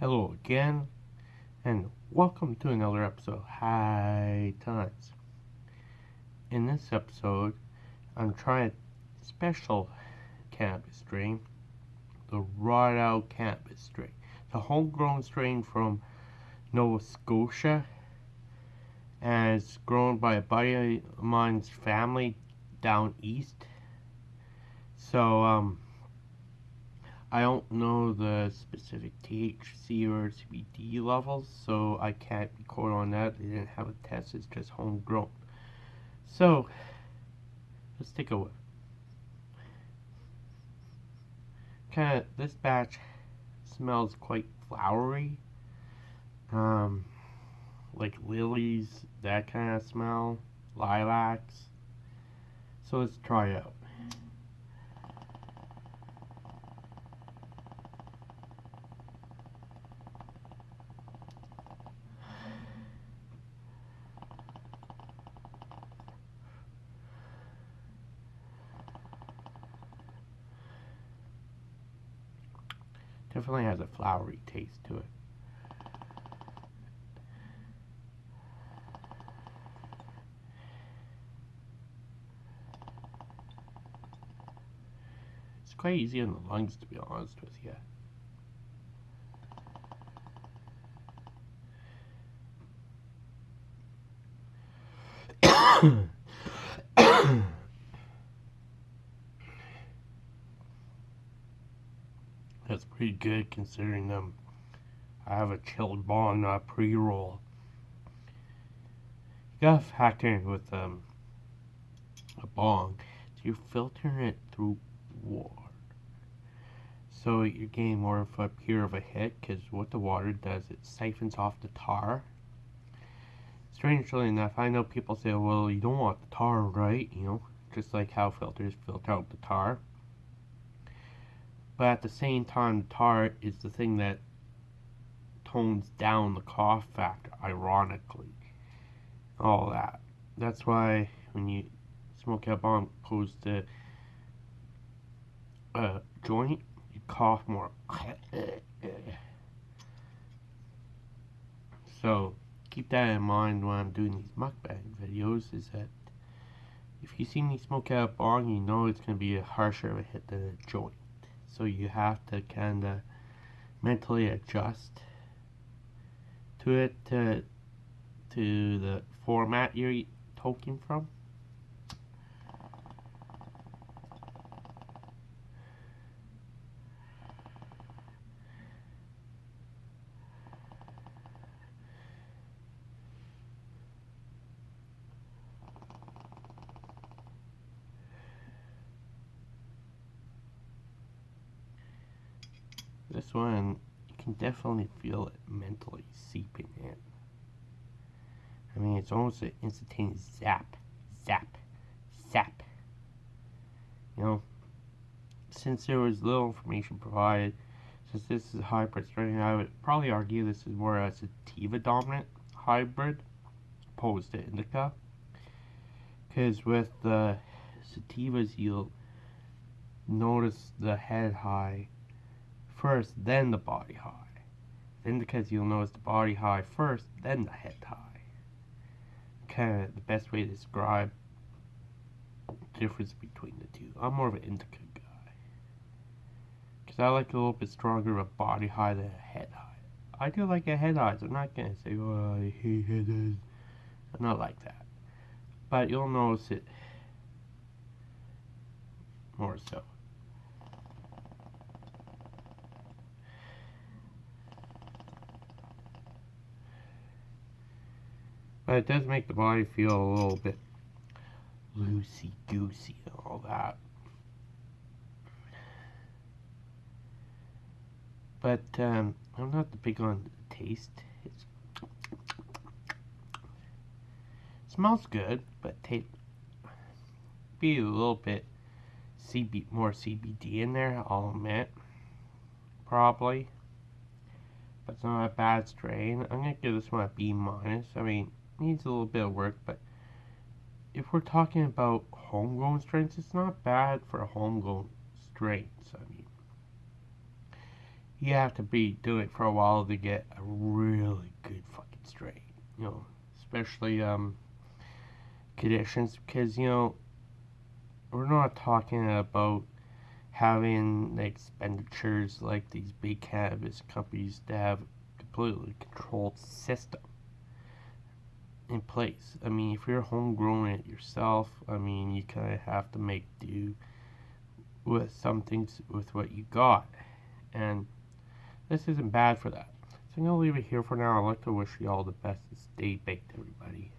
Hello again, and welcome to another episode High Times. In this episode, I'm trying a special cannabis strain, the Wrought Out Cannabis strain. A homegrown strain from Nova Scotia, and it's grown by a buddy of mine's family down east. So, um, I don't know the specific THC or CBD levels, so I can't record on that. They didn't have a test, it's just homegrown. So, let's take a look. Kind of, this batch smells quite flowery. Um, like lilies, that kind of smell, lilacs. So let's try it out. Definitely has a flowery taste to it. It's quite easy on the lungs to be honest with you. That's pretty good considering um I have a chilled bong, not pre-roll. You gotta factor in with um a bong. So you're filtering it through water. So you're getting more of a pure of a hit because what the water does, it siphons off the tar. Strangely enough, I know people say, well, you don't want the tar, right? You know, just like how filters filter out the tar. But at the same time, the tar is the thing that tones down the cough factor, ironically. All that. That's why when you smoke a bong opposed to a joint, you cough more. So keep that in mind when I'm doing these mukbang videos is that if you see me smoke out a bong, you know it's going to be a harsher of a hit than a joint so you have to kind of mentally adjust to it to to the format you're talking from This one, you can definitely feel it mentally seeping in. I mean, it's almost an instantaneous zap, zap, zap. You know, since there was little information provided, since this is a hybrid strain, I would probably argue this is more a sativa dominant hybrid opposed to indica. Because with the sativas, you'll notice the head high first, then the body high. Then because you'll notice the body high first, then the head high. Kind of the best way to describe the difference between the two. I'm more of an indica guy. Because I like a little bit stronger of a body high than a head high. I do like a head high, so I'm not going to say, oh, I hate head highs. I'm not like that. But you'll notice it more so. But it does make the body feel a little bit loosey-goosey and all that. But um, I'm not the big on the taste. It's, it smells good, but taste be a little bit CB more CBD in there. I'll admit, probably. But it's not a bad strain. I'm gonna give this one a B minus. I mean, needs a little bit of work, but if we're talking about homegrown strains, it's not bad for homegrown strains. I mean, you have to be doing it for a while to get a really good fucking strain. You know, especially um, conditions because you know we're not talking about having the expenditures like these big cannabis companies to have completely controlled system in place. I mean, if you're homegrowing it yourself, I mean, you kind of have to make do with some things with what you got. And this isn't bad for that. So I'm going to leave it here for now. I'd like to wish you all the best and stay baked, everybody.